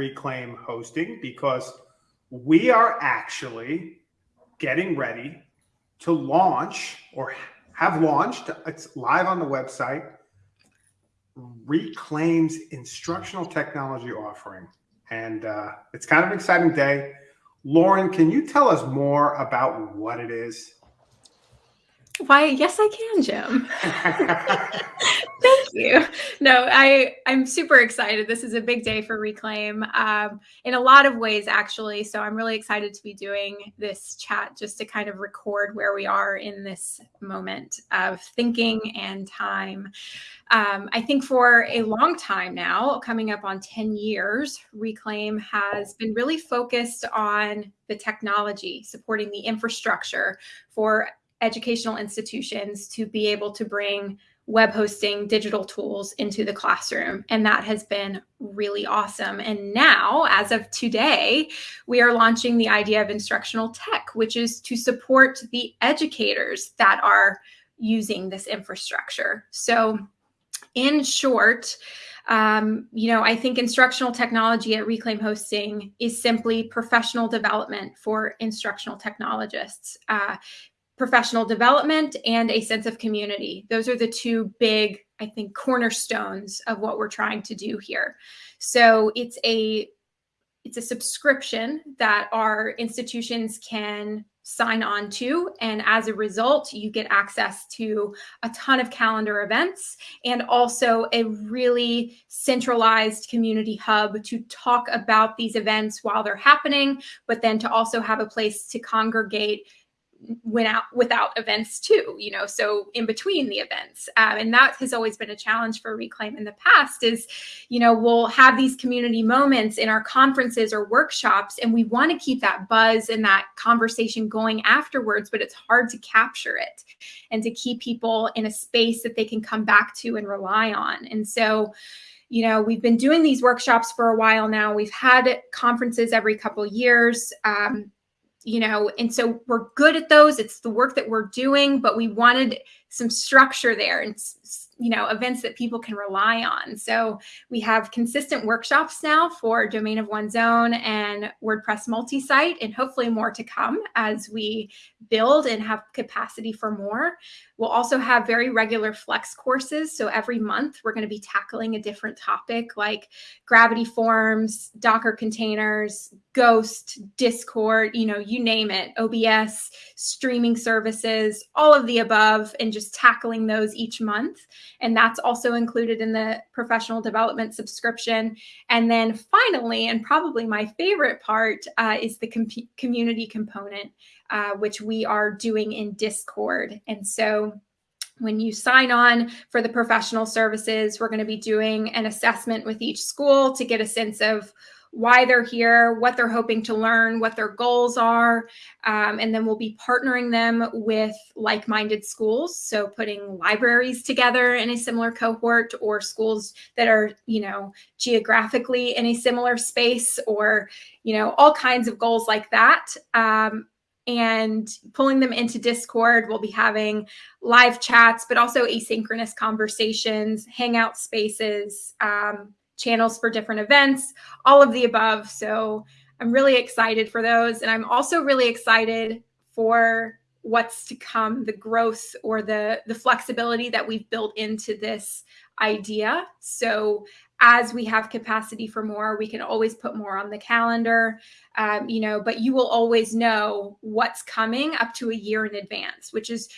Reclaim Hosting because we are actually getting ready to launch or have launched, it's live on the website, Reclaim's instructional technology offering. And uh, it's kind of an exciting day. Lauren, can you tell us more about what it is? Why, yes, I can, Jim. Thank you. No, I I'm super excited. This is a big day for Reclaim um, in a lot of ways, actually. So I'm really excited to be doing this chat just to kind of record where we are in this moment of thinking and time. Um, I think for a long time now, coming up on 10 years, Reclaim has been really focused on the technology, supporting the infrastructure for educational institutions to be able to bring web hosting digital tools into the classroom. And that has been really awesome. And now, as of today, we are launching the idea of instructional tech, which is to support the educators that are using this infrastructure. So, in short, um, you know, I think instructional technology at Reclaim Hosting is simply professional development for instructional technologists. Uh, professional development and a sense of community. Those are the two big, I think, cornerstones of what we're trying to do here. So it's a it's a subscription that our institutions can sign on to. And as a result, you get access to a ton of calendar events and also a really centralized community hub to talk about these events while they're happening, but then to also have a place to congregate went out without events too you know so in between the events. Um, and that has always been a challenge for reclaim in the past is you know we'll have these community moments in our conferences or workshops and we want to keep that buzz and that conversation going afterwards but it's hard to capture it and to keep people in a space that they can come back to and rely on. And so you know we've been doing these workshops for a while now. We've had conferences every couple years. Um, you know, and so we're good at those. It's the work that we're doing, but we wanted some structure there and you know events that people can rely on. So we have consistent workshops now for domain of one's own and wordpress multi-site and hopefully more to come as we build and have capacity for more. We'll also have very regular flex courses. So every month we're going to be tackling a different topic like gravity forms docker containers ghost discord you know you name it obs streaming services all of the above and just tackling those each month and that's also included in the professional development subscription. And then finally, and probably my favorite part, uh, is the com community component, uh, which we are doing in Discord. And so when you sign on for the professional services, we're going to be doing an assessment with each school to get a sense of why they're here, what they're hoping to learn, what their goals are. Um, and then we'll be partnering them with like minded schools. So putting libraries together in a similar cohort or schools that are, you know, geographically in a similar space or, you know, all kinds of goals like that. Um, and pulling them into Discord. We'll be having live chats, but also asynchronous conversations, hangout spaces, um, channels for different events, all of the above. So I'm really excited for those. And I'm also really excited for what's to come, the growth or the, the flexibility that we've built into this idea. So as we have capacity for more, we can always put more on the calendar, um, you know, but you will always know what's coming up to a year in advance, which is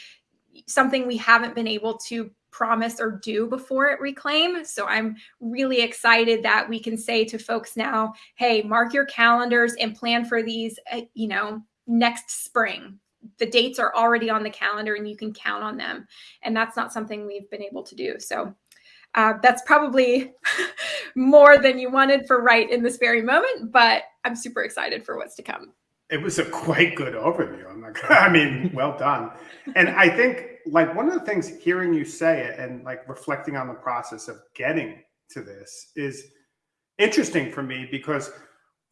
something we haven't been able to promise or do before it reclaim. So I'm really excited that we can say to folks now, hey, mark your calendars and plan for these, uh, you know, next spring. The dates are already on the calendar and you can count on them. And that's not something we've been able to do. So uh, that's probably more than you wanted for right in this very moment, but I'm super excited for what's to come. It was a quite good overview. I'm not, I mean, well done. And I think like one of the things hearing you say it and like reflecting on the process of getting to this is interesting for me because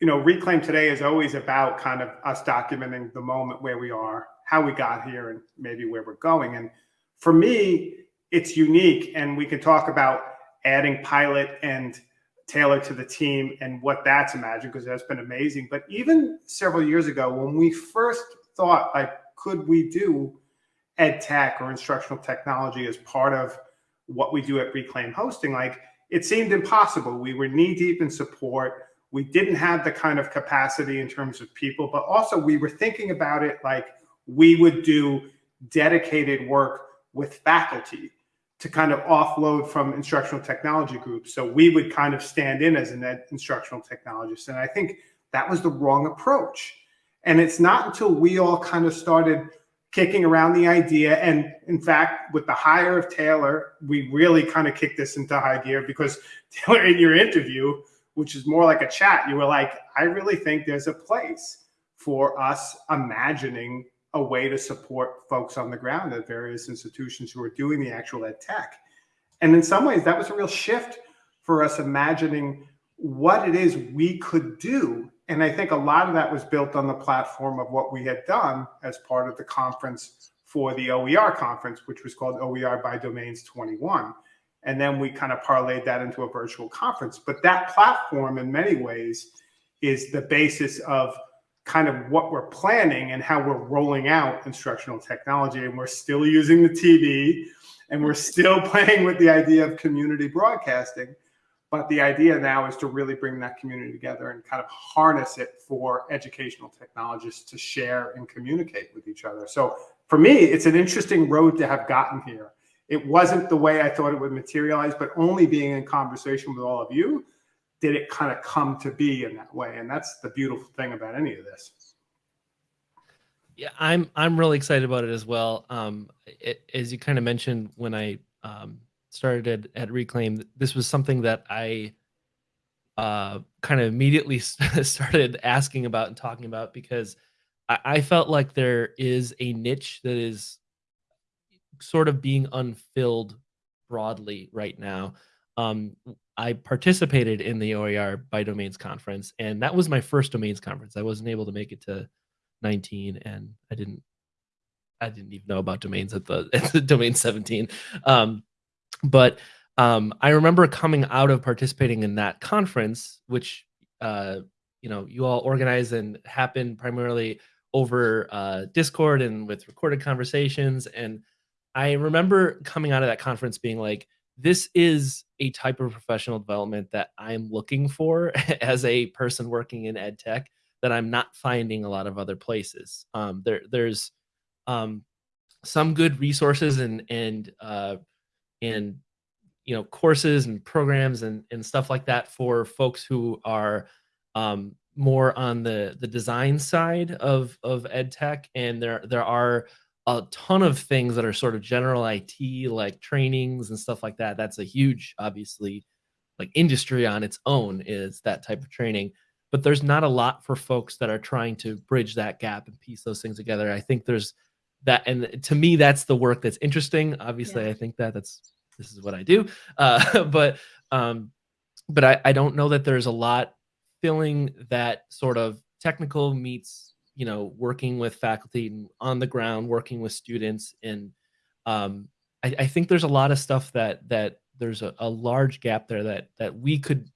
you know reclaim today is always about kind of us documenting the moment where we are how we got here and maybe where we're going and for me it's unique and we can talk about adding pilot and Taylor to the team and what that's imagined because that's been amazing. But even several years ago, when we first thought like, could we do ed tech or instructional technology as part of what we do at Reclaim Hosting? Like it seemed impossible. We were knee deep in support. We didn't have the kind of capacity in terms of people, but also we were thinking about it like we would do dedicated work with faculty to kind of offload from instructional technology groups. So we would kind of stand in as an ed instructional technologist. And I think that was the wrong approach. And it's not until we all kind of started kicking around the idea. And in fact, with the hire of Taylor, we really kind of kicked this into high gear because Taylor, in your interview, which is more like a chat, you were like, I really think there's a place for us imagining a way to support folks on the ground at various institutions who are doing the actual ed tech. And in some ways, that was a real shift for us imagining what it is we could do. And I think a lot of that was built on the platform of what we had done as part of the conference for the OER conference, which was called OER by Domains 21. And then we kind of parlayed that into a virtual conference. But that platform, in many ways, is the basis of kind of what we're planning and how we're rolling out instructional technology. And we're still using the TV and we're still playing with the idea of community broadcasting. But the idea now is to really bring that community together and kind of harness it for educational technologists to share and communicate with each other. So for me, it's an interesting road to have gotten here. It wasn't the way I thought it would materialize, but only being in conversation with all of you did it kind of come to be in that way? And that's the beautiful thing about any of this. Yeah, I'm I'm really excited about it as well. Um, it, as you kind of mentioned when I um, started at, at Reclaim, this was something that I uh, kind of immediately started asking about and talking about because I, I felt like there is a niche that is sort of being unfilled broadly right now. Um, I participated in the OER by Domains conference, and that was my first Domains conference. I wasn't able to make it to 19, and I didn't, I didn't even know about domains at the, at the domain 17. Um, but um, I remember coming out of participating in that conference, which uh, you know you all organize and happen primarily over uh, Discord and with recorded conversations. And I remember coming out of that conference being like, this is a type of professional development that I'm looking for as a person working in ed tech that I'm not finding a lot of other places. Um, there, there's um, some good resources and and uh, and you know courses and programs and and stuff like that for folks who are um, more on the the design side of of ed tech, and there there are a ton of things that are sort of general IT, like trainings and stuff like that. That's a huge, obviously, like industry on its own is that type of training. But there's not a lot for folks that are trying to bridge that gap and piece those things together. I think there's that, and to me, that's the work that's interesting. Obviously, yeah. I think that that's this is what I do. Uh, but um, but I, I don't know that there's a lot filling that sort of technical meets you know working with faculty on the ground working with students and um, I, I, think there's a lot of stuff that that there's a, a, large gap there that that we could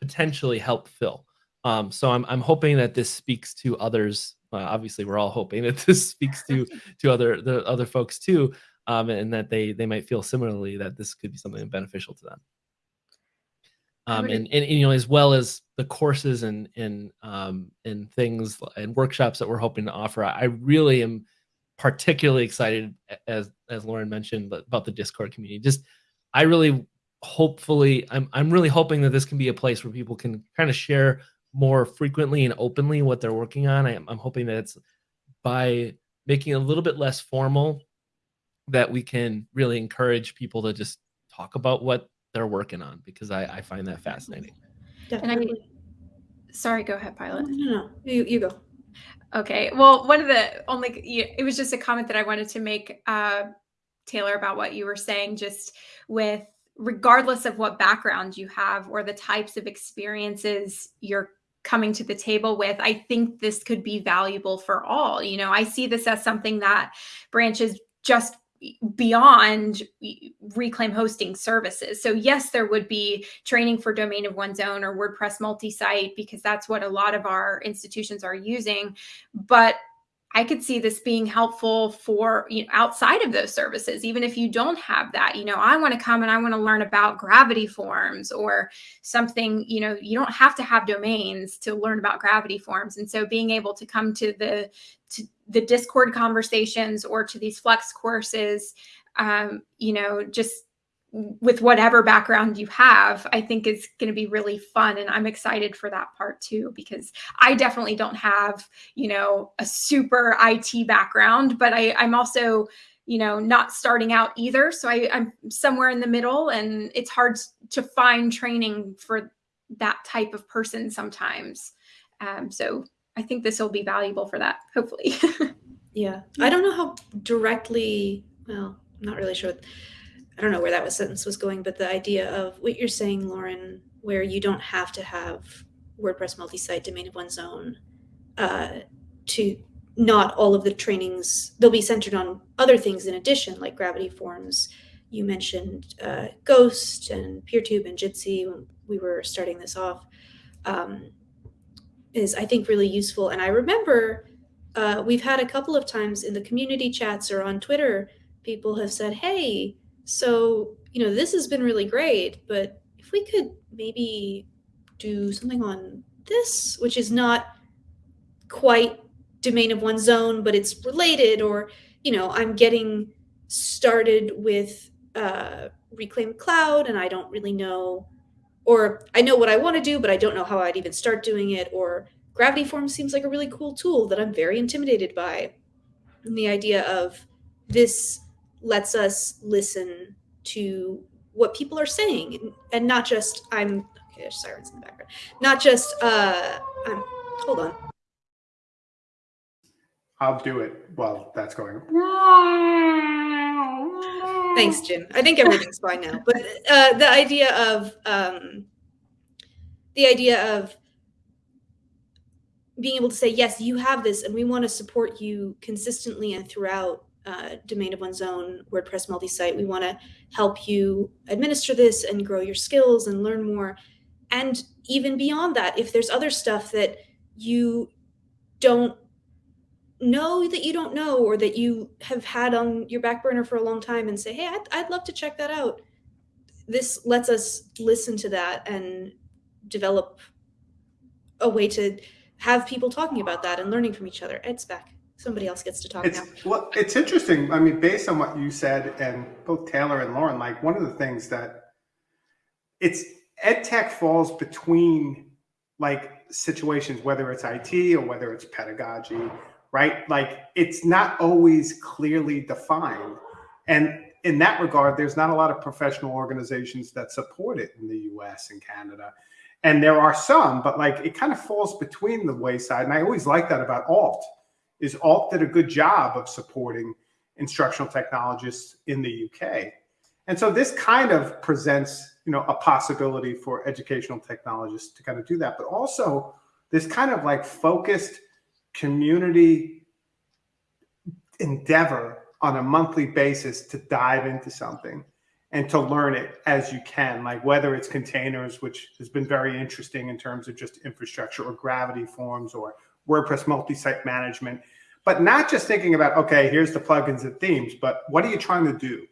potentially help fill. Um, so I'm, I'm hoping that this speaks to others. Obviously we're all hoping that this speaks to to other the other folks too um, and that they they might feel similarly that this could be something beneficial to them um, and, and, and, you know as well as the courses and and um, and things and workshops that we're hoping to offer i really am particularly excited as as lauren mentioned about the discord community. Just i really hopefully i'm, I'm really hoping that this can be a place where people can kind of share more frequently and openly what they're working on. I, i'm hoping that it's by making it a little bit less formal that we can really encourage people to just talk about what they're working on because I, I find that fascinating. Definitely. And I, sorry, go ahead, Pilot. No, no, no. You, you go. Okay. Well, one of the only, it was just a comment that I wanted to make, uh, Taylor, about what you were saying, just with regardless of what background you have or the types of experiences you're coming to the table with, I think this could be valuable for all. You know, I see this as something that branches just beyond reclaim hosting services. So yes, there would be training for domain of one's own or WordPress multi-site because that's what a lot of our institutions are using. But I could see this being helpful for you know, outside of those services, even if you don't have that. You know, I want to come and I want to learn about gravity forms or something. You know, you don't have to have domains to learn about gravity forms, and so being able to come to the to the Discord conversations or to these Flex courses, um, you know, just with whatever background you have, I think is going to be really fun. And I'm excited for that part too, because I definitely don't have, you know, a super IT background, but I, I'm also, you know, not starting out either. So I, I'm somewhere in the middle and it's hard to find training for that type of person sometimes. Um, so I think this will be valuable for that, hopefully. yeah. I don't know how directly, well, I'm not really sure I don't know where that was sentence was going, but the idea of what you're saying, Lauren, where you don't have to have WordPress multi-site domain of one's own uh, to not all of the trainings they'll be centered on other things in addition like gravity forms. You mentioned uh, ghost and peertube and jitsi when we were starting this off um, is i think really useful. And i remember uh, we've had a couple of times in the community chats or on twitter people have said hey so, you know, this has been really great, but if we could maybe do something on this, which is not quite domain of one's own, but it's related, or, you know, I'm getting started with uh, Reclaim Cloud and I don't really know, or I know what I want to do, but I don't know how I'd even start doing it, or Gravity Forms seems like a really cool tool that I'm very intimidated by. And the idea of this lets us listen to what people are saying and not just I'm okay, there's sirens in the background. Not just uh I'm hold on. I'll do it while that's going. Thanks, Jim. I think everything's fine now. But uh, the idea of um, the idea of being able to say, yes, you have this, and we want to support you consistently and throughout uh, domain of one's own WordPress multi-site. We want to help you administer this and grow your skills and learn more. And even beyond that, if there's other stuff that you don't know that you don't know or that you have had on your back burner for a long time and say, hey, I'd, I'd love to check that out. This lets us listen to that and develop a way to have people talking about that and learning from each other. Ed's back somebody else gets to talk it's, now. Well, it's interesting. I mean, based on what you said, and both Taylor and Lauren, like one of the things that it's ed tech falls between like situations, whether it's IT or whether it's pedagogy, right? Like it's not always clearly defined. And in that regard, there's not a lot of professional organizations that support it in the US and Canada. And there are some, but like it kind of falls between the wayside. And I always like that about alt is Alt did a good job of supporting instructional technologists in the UK. And so this kind of presents, you know, a possibility for educational technologists to kind of do that, but also this kind of like focused community endeavor on a monthly basis to dive into something and to learn it as you can, like whether it's containers, which has been very interesting in terms of just infrastructure or gravity forms or WordPress multi-site management, but not just thinking about, okay, here's the plugins and themes, but what are you trying to do?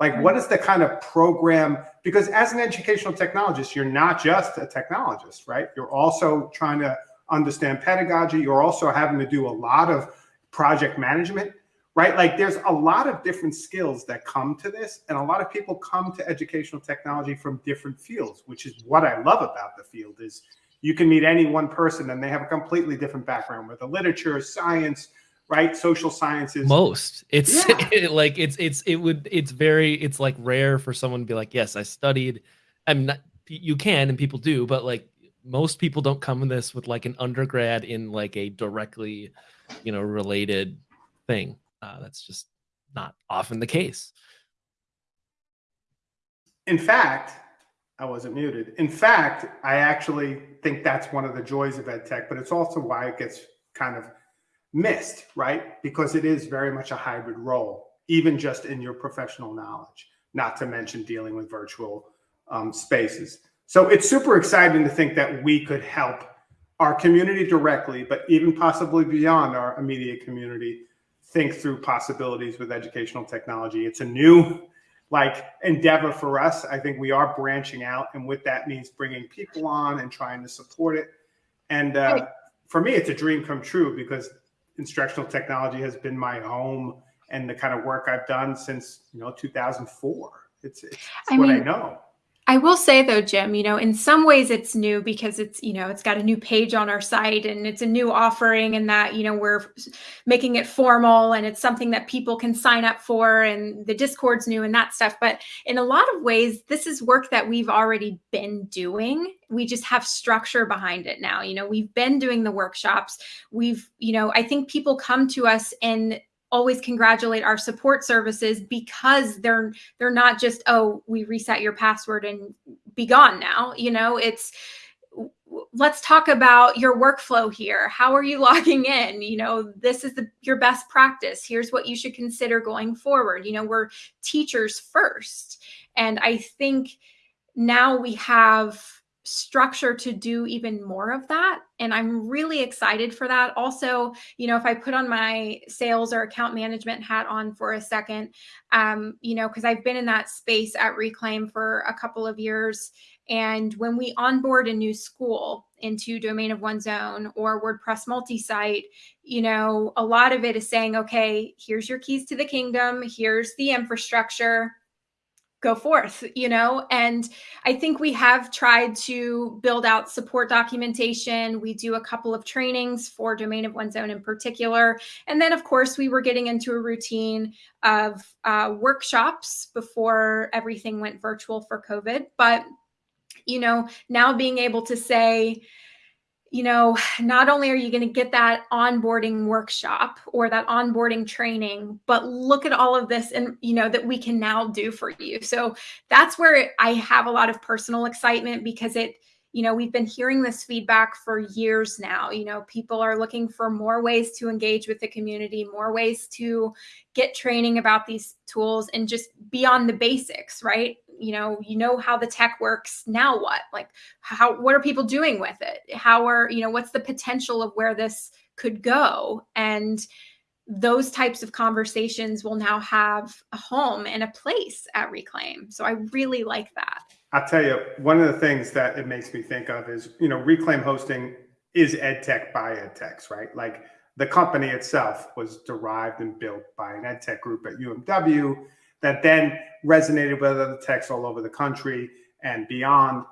Like, what is the kind of program? Because as an educational technologist, you're not just a technologist, right? You're also trying to understand pedagogy. You're also having to do a lot of project management, right? Like there's a lot of different skills that come to this. And a lot of people come to educational technology from different fields, which is what I love about the field is you can meet any one person and they have a completely different background, whether literature, science, right, social sciences. Most. It's yeah. like it's it's it would it's very it's like rare for someone to be like, yes, I studied. I'm not. You can and people do, but like most people don't come in this with like an undergrad in like a directly, you know, related thing. Uh, that's just not often the case. In fact, I wasn't muted. In fact, I actually think that's one of the joys of ed tech, but it's also why it gets kind of missed, right? Because it is very much a hybrid role. even just in your professional knowledge, not to mention dealing with virtual um, spaces. So it's super exciting to think that we could help our community directly, but even possibly beyond our immediate community, think through possibilities with educational technology. It's a new like endeavor for us. I think we are branching out, and what that means bringing people on and trying to support it. And uh, for me, it's a dream come true because instructional technology has been my home and the kind of work I've done since you know 2004. It's, it's, it's I what mean, I know. I will say though, Jim, you know, in some ways it's new because it's, you know, it's got a new page on our site and it's a new offering and that, you know, we're making it formal and it's something that people can sign up for and the Discord's new and that stuff. But in a lot of ways, this is work that we've already been doing. We just have structure behind it now. You know, we've been doing the workshops. We've, you know, I think people come to us and always congratulate our support services because they're they're not just oh we reset your password and be gone now. You know it's let's talk about your workflow here. How are you logging in? You know this is the, your best practice. Here's what you should consider going forward. You know we're teachers first. And i think now we have structure to do even more of that and i'm really excited for that. Also you know if i put on my sales or account management hat on for a second um you know because i've been in that space at reclaim for a couple of years and when we onboard a new school into domain of one's own or wordpress multi-site you know a lot of it is saying okay here's your keys to the kingdom here's the infrastructure go forth, you know? And I think we have tried to build out support documentation. We do a couple of trainings for domain of one's own in particular. And then, of course, we were getting into a routine of uh, workshops before everything went virtual for COVID. But, you know, now being able to say, you know, not only are you going to get that onboarding workshop or that onboarding training, but look at all of this and, you know, that we can now do for you. So that's where I have a lot of personal excitement because it, you know, we've been hearing this feedback for years now. You know, people are looking for more ways to engage with the community, more ways to get training about these tools and just beyond the basics, right? You know, you know how the tech works. Now what? Like how what are people doing with it? How are, you know, what's the potential of where this could go? And those types of conversations will now have a home and a place at Reclaim. So I really like that. I'll tell you, one of the things that it makes me think of is, you know, Reclaim Hosting is EdTech by EdTechs, right? Like the company itself was derived and built by an EdTech group at UMW that then resonated with other techs all over the country and beyond.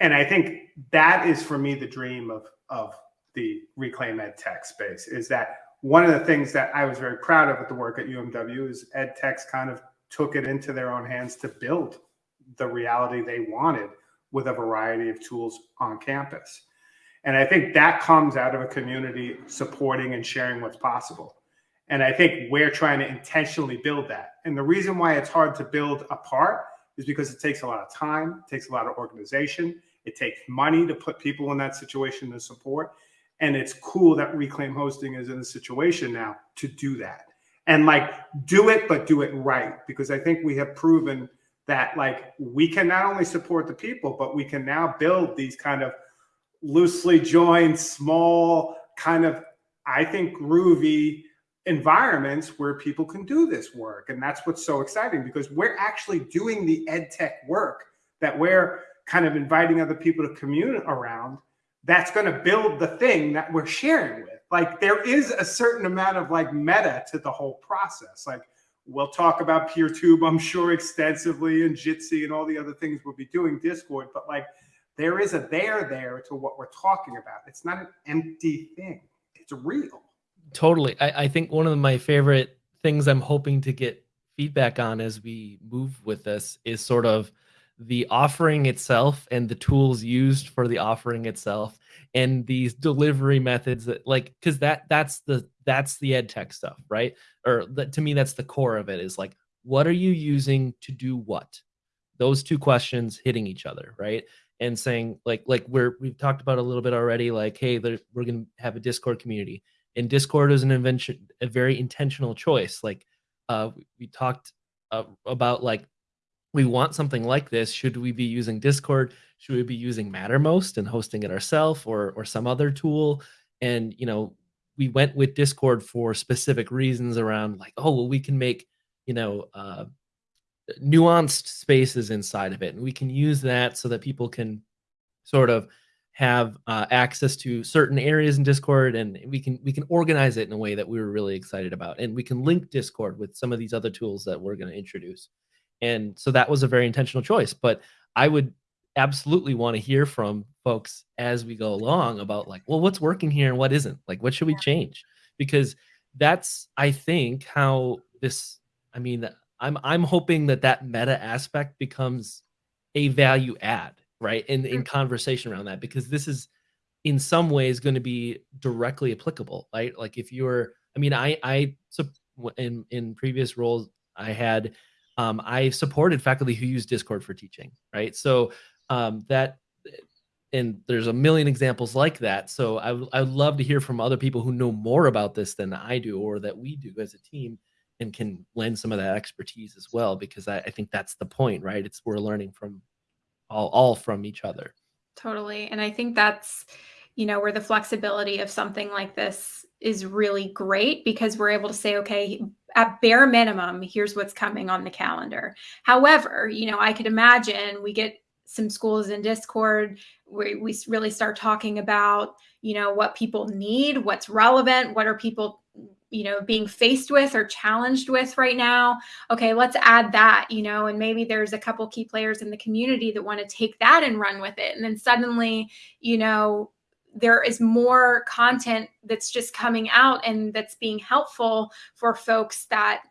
And I think that is for me the dream of, of the Reclaim EdTech space is that one of the things that I was very proud of with the work at UMW is EdTechs kind of took it into their own hands to build the reality they wanted with a variety of tools on campus. And I think that comes out of a community supporting and sharing what's possible. And I think we're trying to intentionally build that. And the reason why it's hard to build apart is because it takes a lot of time, it takes a lot of organization, it takes money to put people in that situation to support. And it's cool that Reclaim Hosting is in a situation now to do that. And like do it, but do it right. Because I think we have proven that like we can not only support the people, but we can now build these kind of loosely joined, small, kind of, I think, groovy environments where people can do this work. And that's what's so exciting because we're actually doing the ed tech work that we're kind of inviting other people to commune around. That's going to build the thing that we're sharing with. Like there is a certain amount of like meta to the whole process. Like We'll talk about PeerTube, I'm sure, extensively, and Jitsi and all the other things we'll be doing Discord. But like, there is a there there to what we're talking about. It's not an empty thing. It's real. Totally. I, I think one of my favorite things I'm hoping to get feedback on as we move with this is sort of the offering itself and the tools used for the offering itself and these delivery methods that like because that that's the that's the ed tech stuff right? Or that to me that's the core of it is like what are you using to do what? Those two questions hitting each other right? And saying like like we're we've talked about a little bit already like hey there, we're gonna have a discord community. And discord is an invention a very intentional choice. Like uh, we, talked uh, about like we want something like this. Should we be using Discord? Should we be using Mattermost and hosting it ourselves, or or some other tool? And you know, we went with Discord for specific reasons around like, oh, well, we can make you know uh, nuanced spaces inside of it, and we can use that so that people can sort of have uh, access to certain areas in Discord, and we can we can organize it in a way that we were really excited about, and we can link Discord with some of these other tools that we're going to introduce, and so that was a very intentional choice. But I would absolutely want to hear from folks as we go along about like, well, what's working here and what isn't, like, what should we change? Because that's I think how this. I mean, I'm I'm hoping that that meta aspect becomes a value add right in in conversation around that because this is in some ways going to be directly applicable right like if you're i mean i i in in previous roles i had um i supported faculty who use discord for teaching right so um that and there's a million examples like that so i i would love to hear from other people who know more about this than i do or that we do as a team and can lend some of that expertise as well because I, I think that's the point right it's we're learning from all, all from each other. Totally. And I think that's, you know, where the flexibility of something like this is really great because we're able to say, okay, at bare minimum, here's what's coming on the calendar. However, you know, I could imagine we get some schools in Discord where we really start talking about, you know, what people need, what's relevant, what are people you know being faced with or challenged with right now. Okay let's add that you know and maybe there's a couple key players in the community that want to take that and run with it. And then suddenly you know there is more content that's just coming out and that's being helpful for folks that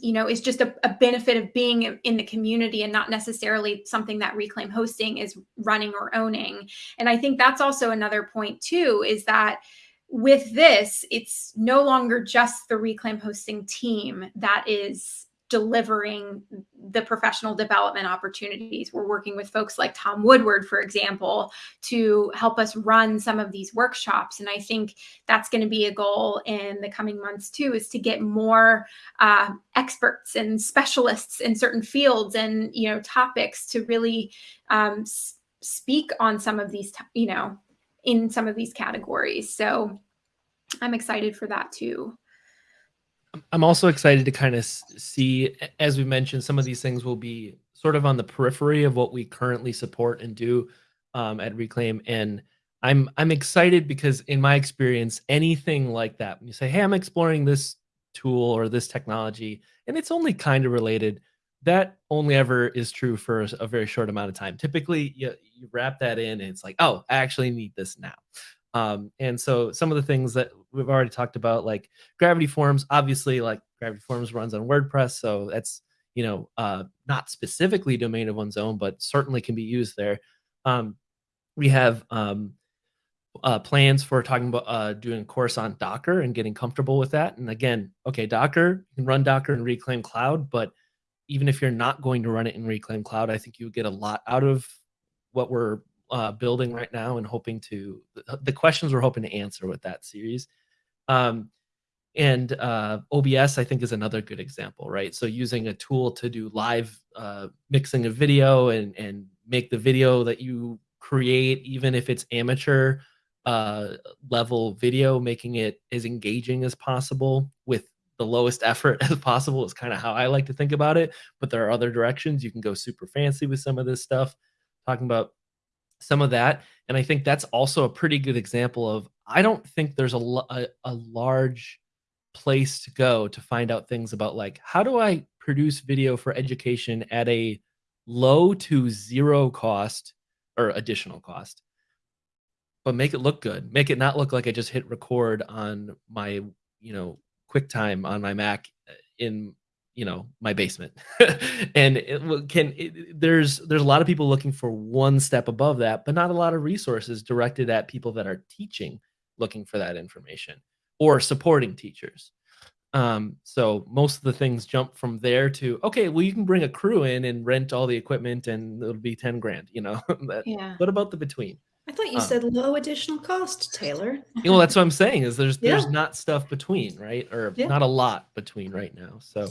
you know is just a, a, benefit of being in the community and not necessarily something that reclaim hosting is running or owning. And i think that's also another point too is that with this, it's no longer just the Reclaim hosting team that is delivering the professional development opportunities. We're working with folks like Tom Woodward, for example, to help us run some of these workshops. And I think that's going to be a goal in the coming months too, is to get more uh, experts and specialists in certain fields and you know topics to really um, speak on some of these, you know, in some of these categories. So I'm excited for that too. I'm also excited to kind of see, as we mentioned, some of these things will be sort of on the periphery of what we currently support and do um, at Reclaim. And I'm I'm excited because in my experience, anything like that, when you say, "Hey, I'm exploring this tool or this technology," and it's only kind of related, that only ever is true for a, very short amount of time. Typically, you, you wrap that in, and it's like, "Oh, I actually need this now." Um, and so some of the things that we've already talked about, like Gravity Forms, obviously, like Gravity Forms runs on WordPress, so that's you know uh, not specifically domain of one's own, but certainly can be used there. Um, we have um, uh, plans for talking about uh, doing a course on Docker and getting comfortable with that. And again, okay, Docker you can run Docker and Reclaim Cloud, but even if you're not going to run it in Reclaim Cloud, I think you get a lot out of what we're uh, building right now and hoping to the questions we're hoping to answer with that series. Um, and uh, OBS, I think, is another good example, right? So using a tool to do live uh, mixing of video and and make the video that you create, even if it's amateur uh, level video, making it as engaging as possible with the lowest effort as possible is kind of how I like to think about it. But there are other directions you can go super fancy with some of this stuff. Talking about some of that. And I think that's also a pretty good example of I don't think there's a, a, a large place to go to find out things about like how do I produce video for education at a low to zero cost or additional cost but make it look good make it not look like i just hit record on my you know quicktime on my mac uh, in you know my basement and it can it, there's there's a lot of people looking for one step above that but not a lot of resources directed at people that are teaching looking for that information or supporting teachers um so most of the things jump from there to okay well you can bring a crew in and rent all the equipment and it'll be 10 grand you know that, yeah what about the between I thought you Uh. said low additional cost, Taylor. well, that's what I'm saying is there's there's not stuff between, right? Or Yeah. not a lot between right now. So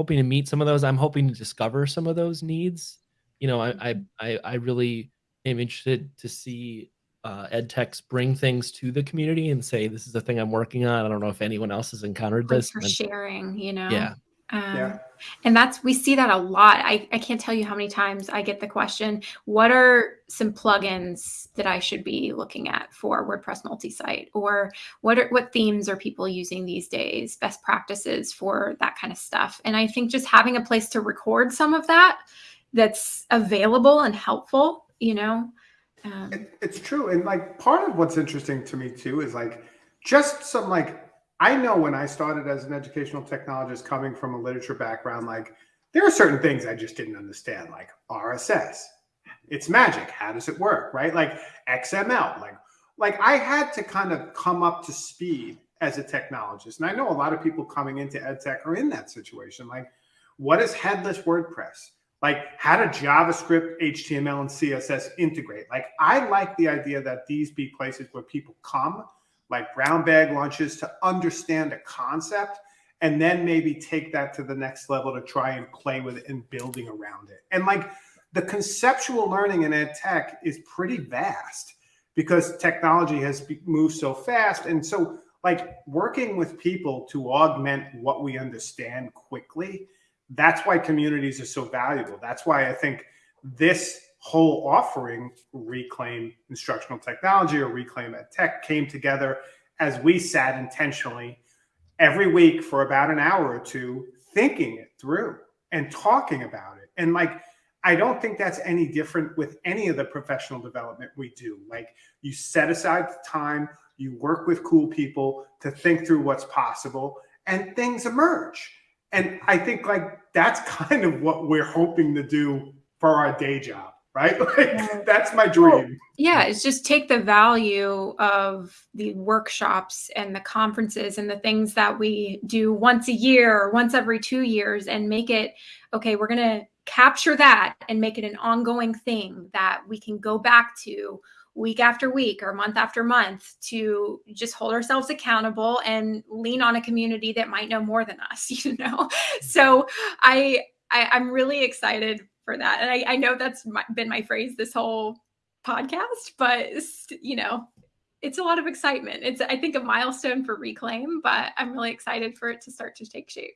hoping to meet some of those. I'm hoping to discover some of those needs. You know, I I I, really am interested to see uh, ed techs bring things to the community and say this is the thing I'm working on. I don't know if anyone else has encountered Like this. for and- sharing, you know? yeah, Um, Yeah. And that's, we see that a lot. I, I can't tell you how many times I get the question, what are some plugins that I should be looking at for WordPress multi-site? Or what are, what themes are people using these days? Best practices for that kind of stuff. And I think just having a place to record some of that that's available and helpful, you know? Um, It, it's true. And like part of what's interesting to me too is like just some like I know when I started as an educational technologist coming from a literature background, like there are certain things I just didn't understand, like RSS. It's magic. How does it work? Right? Like XML. Like like I had to kind of come up to speed as a technologist. And I know a lot of people coming into ed tech are in that situation. Like, what is headless WordPress? like how do javascript html and css integrate like i like the idea that these be places where people come like brown bag lunches to understand a concept and then maybe take that to the next level to try and play with it and building around it and like the conceptual learning in ed tech is pretty vast because technology has moved so fast and so like working with people to augment what we understand quickly that's why communities are so valuable. That's why I think this whole offering, Reclaim Instructional Technology or Reclaim Ed Tech, came together as we sat intentionally every week for about an hour or two thinking it through and talking about it. And like, I don't think that's any different with any of the professional development we do. Like, you set aside the time, you work with cool people to think through what's possible, and things emerge and I think like that's kind of what we're hoping to do for our day job, right? Like that's my dream. yeah it's just take the value of the workshops and the conferences and the things that we do once a year or once every two years and make it okay we're going to capture that and make it an ongoing thing that we can go back to week after week or month after month to just hold ourselves accountable and lean on a community that might know more than us you know so i, I i'm really excited for that and i, I know that's my, been my phrase this whole podcast, but you know, it's a lot of excitement. It's I think a milestone for Reclaim, but I'm really excited for it to start to take shape.